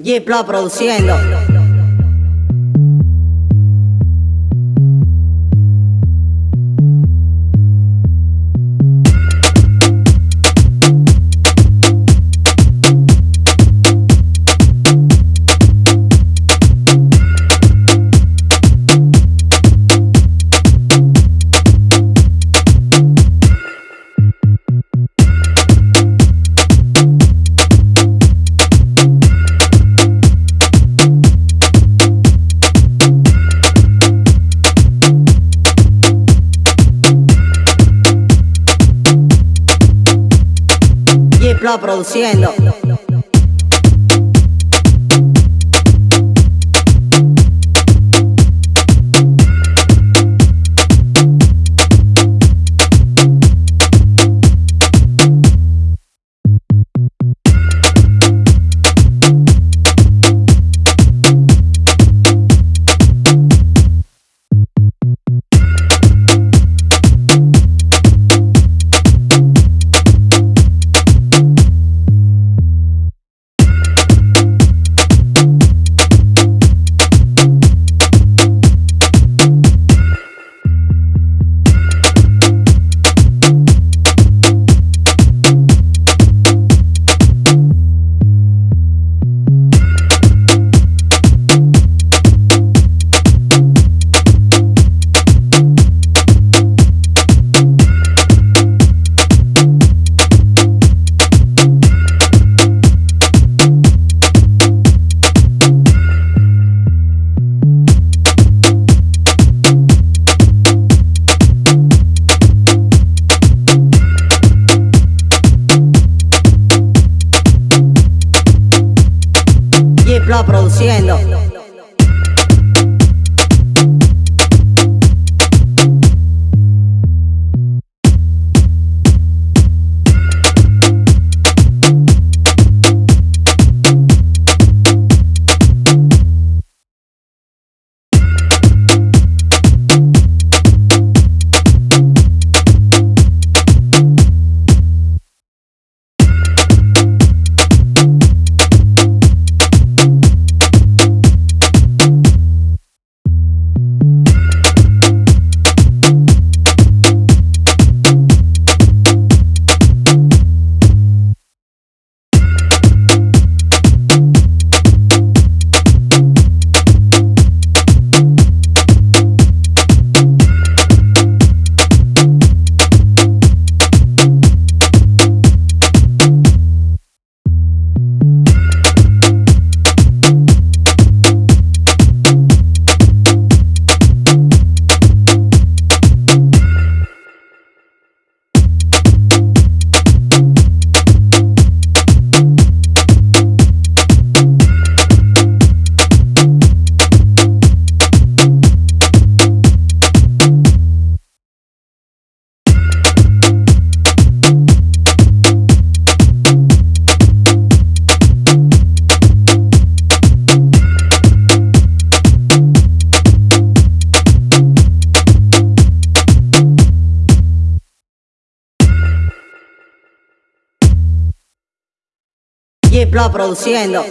Giplo produciendo. Giplo produciendo. Produciendo.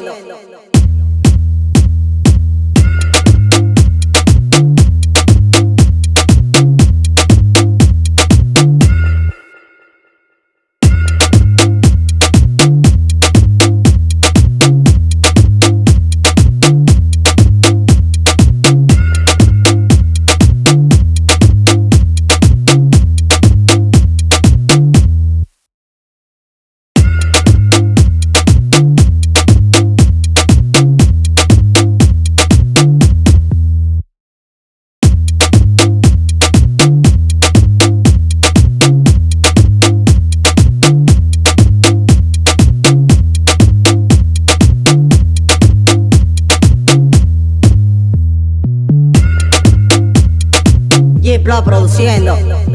Produciendo.